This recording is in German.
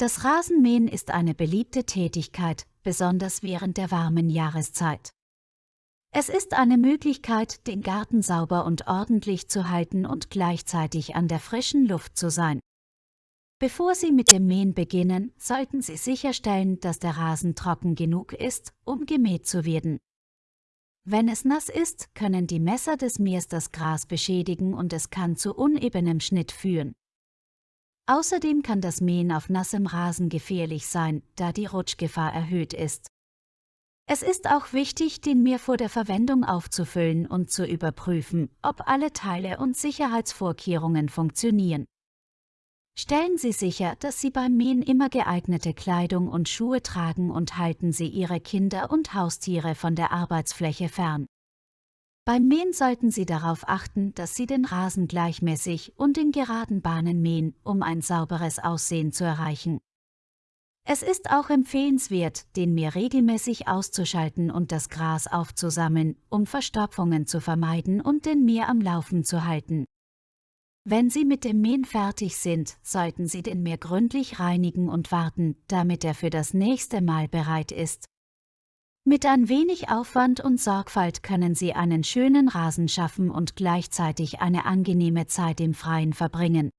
Das Rasenmähen ist eine beliebte Tätigkeit, besonders während der warmen Jahreszeit. Es ist eine Möglichkeit, den Garten sauber und ordentlich zu halten und gleichzeitig an der frischen Luft zu sein. Bevor Sie mit dem Mähen beginnen, sollten Sie sicherstellen, dass der Rasen trocken genug ist, um gemäht zu werden. Wenn es nass ist, können die Messer des Mähers das Gras beschädigen und es kann zu unebenem Schnitt führen. Außerdem kann das Mähen auf nassem Rasen gefährlich sein, da die Rutschgefahr erhöht ist. Es ist auch wichtig, den Mäher vor der Verwendung aufzufüllen und zu überprüfen, ob alle Teile und Sicherheitsvorkehrungen funktionieren. Stellen Sie sicher, dass Sie beim Mähen immer geeignete Kleidung und Schuhe tragen und halten Sie Ihre Kinder und Haustiere von der Arbeitsfläche fern. Beim Mähen sollten Sie darauf achten, dass Sie den Rasen gleichmäßig und in geraden Bahnen mähen, um ein sauberes Aussehen zu erreichen. Es ist auch empfehlenswert, den Mäher regelmäßig auszuschalten und das Gras aufzusammeln, um Verstopfungen zu vermeiden und den Mäher am Laufen zu halten. Wenn Sie mit dem Mähen fertig sind, sollten Sie den Mäher gründlich reinigen und warten, damit er für das nächste Mal bereit ist. Mit ein wenig Aufwand und Sorgfalt können Sie einen schönen Rasen schaffen und gleichzeitig eine angenehme Zeit im Freien verbringen.